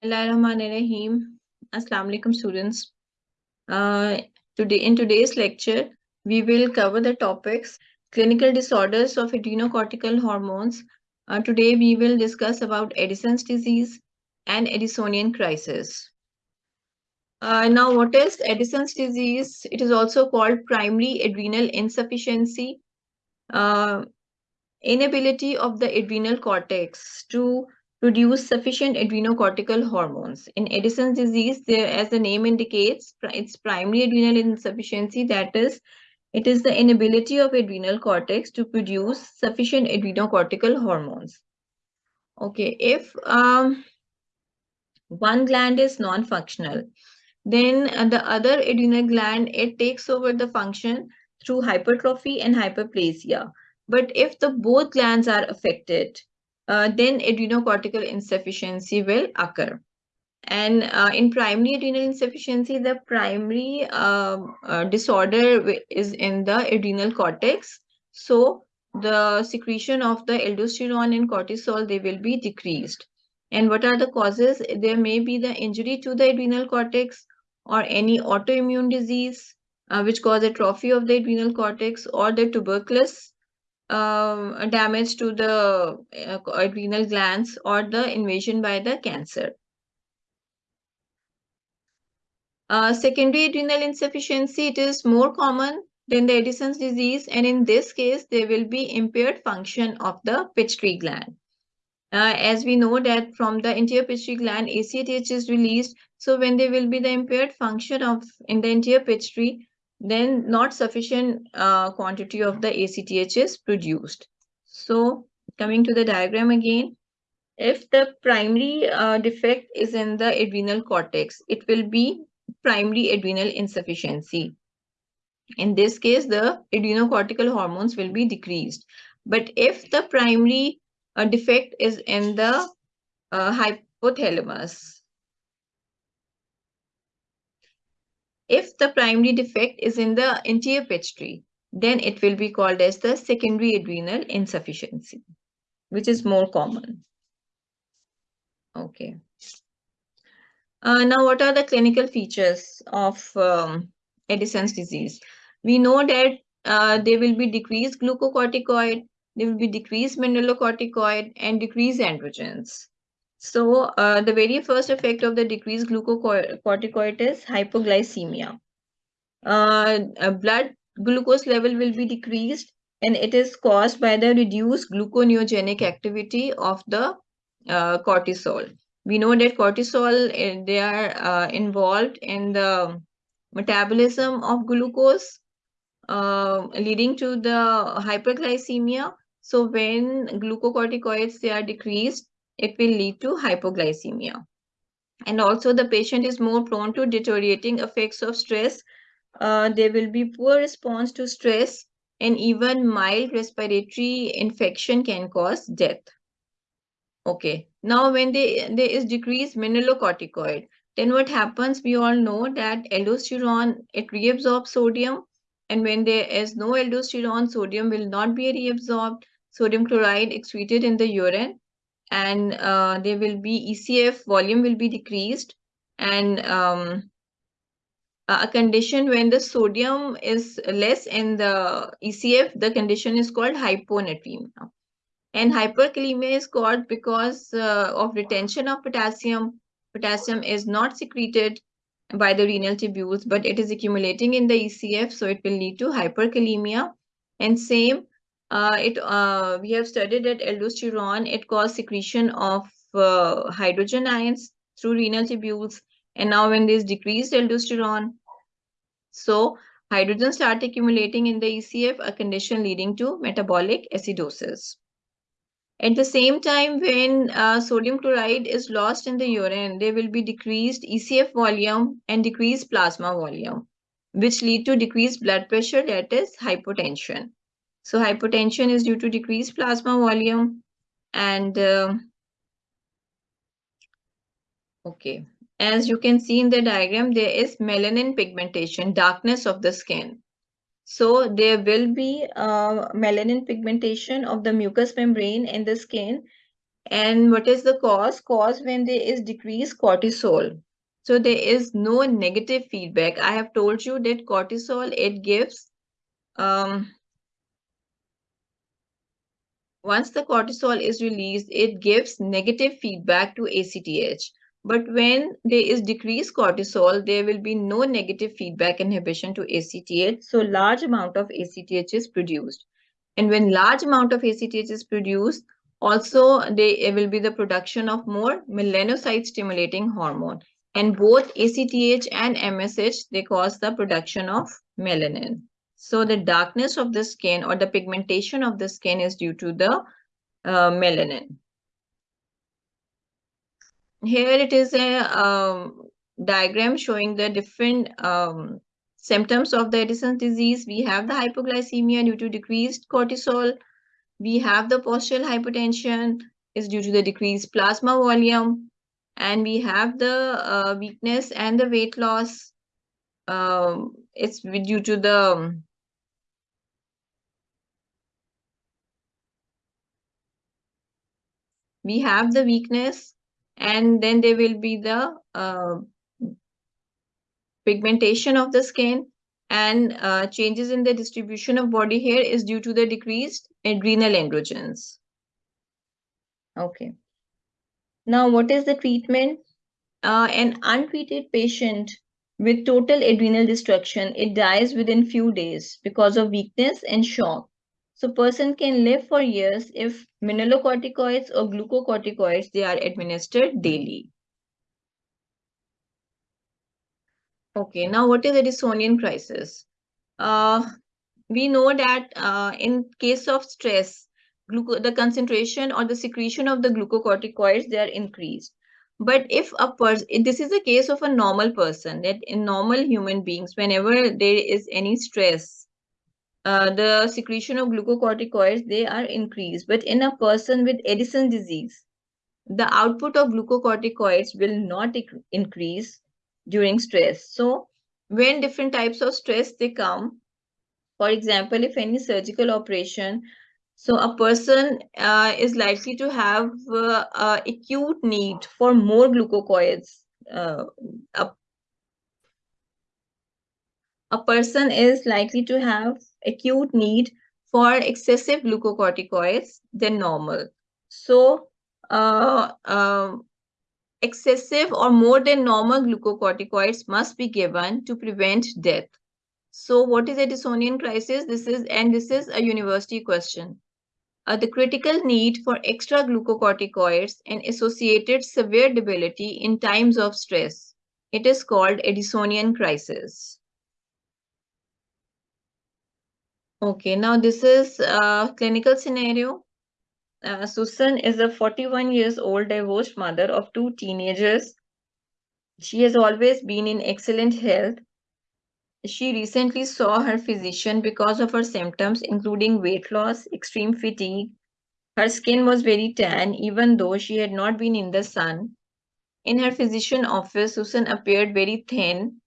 Bismillahirrahmanirrahim. Assalamu alaikum students. Uh, today in today's lecture, we will cover the topics clinical disorders of adrenocortical hormones. Uh, today we will discuss about Addison's disease and Addisonian crisis. Uh, now, what is Addison's disease? It is also called primary adrenal insufficiency, uh, inability of the adrenal cortex to produce sufficient adrenocortical hormones. In Addison's disease, there, as the name indicates, it's primary adrenal insufficiency. That is, it is the inability of adrenal cortex to produce sufficient adrenocortical hormones. Okay, if um, one gland is non-functional, then uh, the other adrenal gland, it takes over the function through hypertrophy and hyperplasia. But if the both glands are affected, uh, then adrenocortical insufficiency will occur. And uh, in primary adrenal insufficiency, the primary um, uh, disorder is in the adrenal cortex. So the secretion of the aldosterone and cortisol, they will be decreased. And what are the causes? There may be the injury to the adrenal cortex or any autoimmune disease, uh, which cause atrophy of the adrenal cortex or the tuberculosis um, damage to the uh, adrenal glands or the invasion by the cancer. Uh, secondary adrenal insufficiency, it is more common than the Addison's disease and in this case, there will be impaired function of the pituitary gland. Uh, as we know that from the anterior pituitary gland, ACTH is released. So when there will be the impaired function of in the anterior pituitary, then not sufficient uh, quantity of the ACTH is produced. So coming to the diagram again, if the primary uh, defect is in the adrenal cortex, it will be primary adrenal insufficiency. In this case, the adrenocortical hormones will be decreased. But if the primary uh, defect is in the uh, hypothalamus, If the primary defect is in the anterior pituitary, then it will be called as the secondary adrenal insufficiency, which is more common. Okay. Uh, now, what are the clinical features of um, Addison's disease? We know that uh, there will be decreased glucocorticoid, there will be decreased mineralocorticoid, and decreased androgens. So uh, the very first effect of the decreased glucocorticoid is hypoglycemia. Uh, blood glucose level will be decreased and it is caused by the reduced gluconeogenic activity of the uh, cortisol. We know that cortisol, eh, they are uh, involved in the metabolism of glucose, uh, leading to the hyperglycemia. So when glucocorticoids, they are decreased, it will lead to hypoglycemia. And also the patient is more prone to deteriorating effects of stress. Uh, there will be poor response to stress and even mild respiratory infection can cause death. Okay, now when they, there is decreased mineralocorticoid, then what happens, we all know that aldosterone, it reabsorbs sodium. And when there is no aldosterone, sodium will not be reabsorbed. Sodium chloride excreted in the urine and uh, there will be ECF volume will be decreased and um, a condition when the sodium is less in the ECF, the condition is called hyponatremia. And hyperkalemia is called because uh, of retention of potassium. Potassium is not secreted by the renal tubules, but it is accumulating in the ECF, so it will lead to hyperkalemia. And same uh, it uh, we have studied that aldosterone. It causes secretion of uh, hydrogen ions through renal tubules. And now when there's decreased aldosterone so hydrogen start accumulating in the ecf a condition leading to metabolic acidosis. At the same time when uh, sodium chloride is lost in the urine there will be decreased ecf volume and decreased plasma volume which lead to decreased blood pressure that is hypotension so hypotension is due to decreased plasma volume and uh, okay, as you can see in the diagram, there is melanin pigmentation, darkness of the skin. So there will be uh, melanin pigmentation of the mucous membrane in the skin And what is the cause? Cause when there is decreased cortisol. So there is no negative feedback. I have told you that cortisol, it gives, um, once the cortisol is released, it gives negative feedback to ACTH. But when there is decreased cortisol, there will be no negative feedback inhibition to ACTH. So large amount of ACTH is produced. And when large amount of ACTH is produced, also there will be the production of more melanocyte stimulating hormone. And both ACTH and MSH, they cause the production of melanin. So the darkness of the skin or the pigmentation of the skin is due to the uh, melanin. Here it is a um, diagram showing the different um, symptoms of the Addison's disease. We have the hypoglycemia due to decreased cortisol. We have the postural hypertension is due to the decreased plasma volume. And we have the uh, weakness and the weight loss. Um, it's due to the we have the weakness and then there will be the uh, pigmentation of the skin and uh, changes in the distribution of body hair is due to the decreased adrenal androgens. Okay. Now, what is the treatment? Uh, an untreated patient with total adrenal destruction, it dies within few days because of weakness and shock. So person can live for years if mineralocorticoids or glucocorticoids, they are administered daily. Okay, now what is Addisonian crisis? Uh, we know that uh, in case of stress, the concentration or the secretion of the glucocorticoids, they are increased. But if a person, this is the case of a normal person, that in normal human beings, whenever there is any stress, uh, the secretion of glucocorticoids, they are increased. But in a person with Addison disease, the output of glucocorticoids will not increase during stress. So when different types of stress they come, for example, if any surgical operation, so a person uh, is likely to have uh, uh, acute need for more glucocorticoids. Uh, a, a person is likely to have acute need for excessive glucocorticoids than normal. So uh, um, excessive or more than normal glucocorticoids must be given to prevent death. So what is Addisonian crisis? This is, and this is a university question. Uh, the critical need for extra glucocorticoids and associated severe debility in times of stress. It is called Addisonian crisis. Okay, now this is a clinical scenario. Uh, Susan is a 41 years old divorced mother of two teenagers. She has always been in excellent health. She recently saw her physician because of her symptoms, including weight loss, extreme fatigue. Her skin was very tan, even though she had not been in the sun. In her physician office, Susan appeared very thin,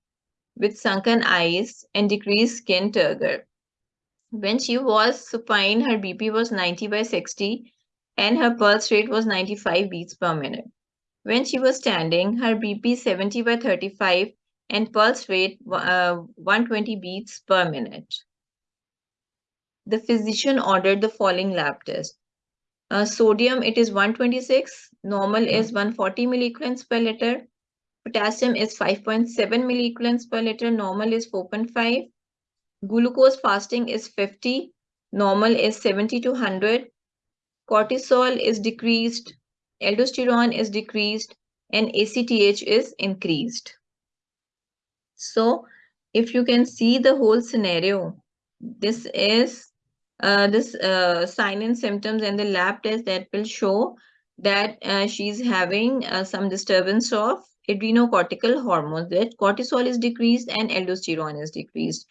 with sunken eyes and decreased skin turgor. When she was supine, her BP was 90 by 60 and her pulse rate was 95 beats per minute. When she was standing, her BP 70 by 35 and pulse rate uh, 120 beats per minute. The physician ordered the following lab test. Uh, sodium, it is 126. Normal is 140 milliequivalents per liter. Potassium is 5.7 milliequivalents per liter. Normal is 4.5. Glucose fasting is 50, normal is 70 to 100. Cortisol is decreased, aldosterone is decreased, and ACTH is increased. So if you can see the whole scenario, this is uh, this uh, sign and symptoms and the lab test that will show that uh, she's having uh, some disturbance of adrenocortical hormones that cortisol is decreased and aldosterone is decreased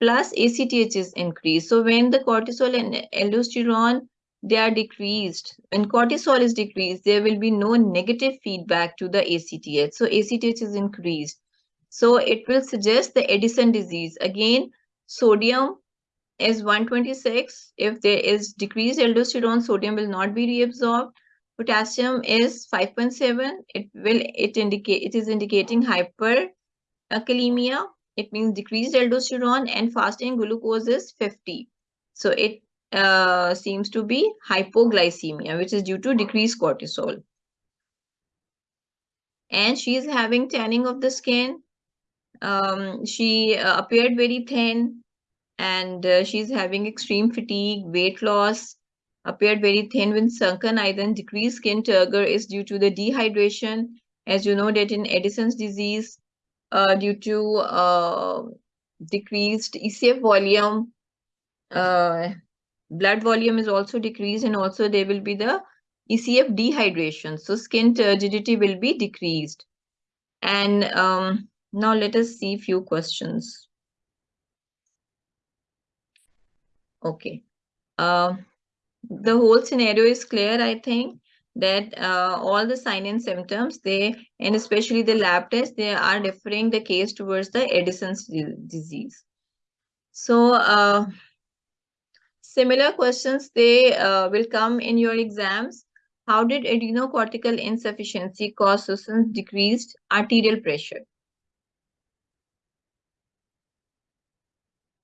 plus ACTH is increased. So when the cortisol and aldosterone, they are decreased, when cortisol is decreased, there will be no negative feedback to the ACTH. So ACTH is increased. So it will suggest the Addison disease. Again, sodium is 126. If there is decreased aldosterone, sodium will not be reabsorbed. potassium is 5.7 it will it indicate it is indicating hyperkalemia it means decreased aldosterone and fasting glucose is 50 so it uh, seems to be hypoglycemia which is due to decreased cortisol. And she is having tanning of the skin. Um, she uh, appeared very thin and uh, she's having extreme fatigue weight loss appeared very thin with sunken eye then decreased skin turgor is due to the dehydration. As you know that in addison's disease uh, due to uh, decreased ecf volume uh, blood volume is also decreased and also there will be the ecf dehydration. So skin turgidity will be decreased. And um, now let us see few questions. Okay. Uh, the whole scenario is clear, I think, that uh, all the sign and symptoms, they, and especially the lab tests, they are referring the case towards the Addison's disease. So, uh, similar questions, they uh, will come in your exams. How did adrenocortical insufficiency cause Susan's decreased arterial pressure?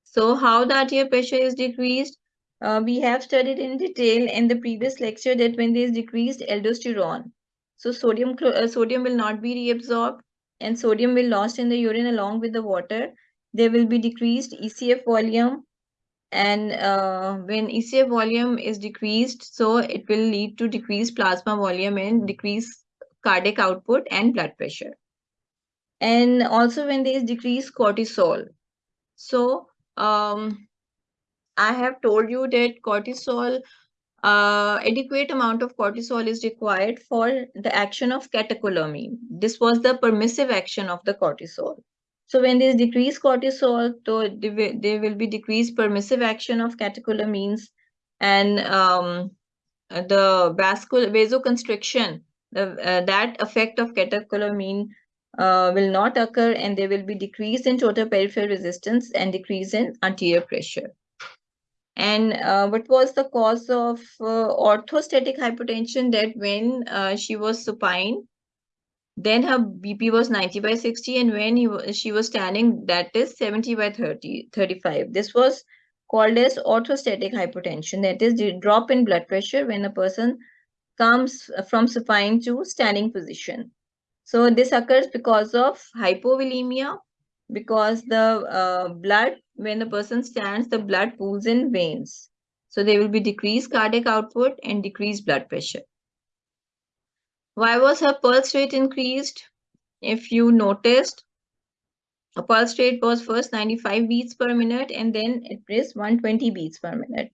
So how the arterial pressure is decreased? Uh, we have studied in detail in the previous lecture that when there is decreased aldosterone, so sodium, uh, sodium will not be reabsorbed and sodium will lost in the urine along with the water. There will be decreased ECF volume and uh, when ECF volume is decreased, so it will lead to decreased plasma volume and decreased cardiac output and blood pressure. And also when there is decreased cortisol. So um, I have told you that cortisol, uh, adequate amount of cortisol is required for the action of catecholamine. This was the permissive action of the cortisol. So when there is decreased cortisol, so there will be decreased permissive action of catecholamines and um, the vascular vasoconstriction, the, uh, that effect of catecholamine uh, will not occur and there will be decrease in total peripheral resistance and decrease in arterial pressure. And uh, what was the cause of uh, orthostatic hypertension that when uh, she was supine, then her BP was 90 by 60 and when he, she was standing, that is 70 by 30, 35. This was called as orthostatic hypertension, that is the drop in blood pressure when a person comes from supine to standing position. So this occurs because of hypovolemia, because the uh, blood, when the person stands, the blood pools in veins. So there will be decreased cardiac output and decreased blood pressure. Why was her pulse rate increased? If you noticed, a pulse rate was first 95 beats per minute and then it is 120 beats per minute.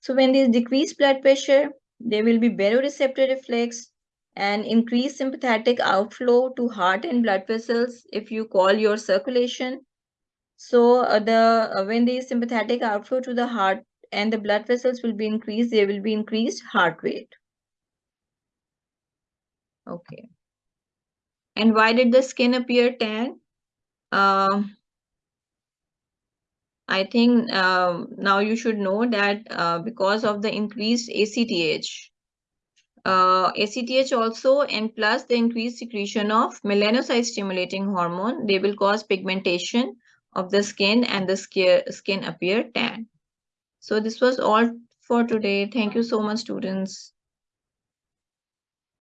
So when there is decreased blood pressure, there will be baroreceptor reflex, and increase sympathetic outflow to heart and blood vessels if you call your circulation. So uh, the uh, when the sympathetic outflow to the heart and the blood vessels will be increased, there will be increased heart rate. Okay. And why did the skin appear tan? Uh, I think um, now you should know that uh, because of the increased ACTH, uh, ACTH also and plus the increased secretion of melanocyte stimulating hormone, they will cause pigmentation of the skin and the skin appear tan. So this was all for today. Thank you so much students.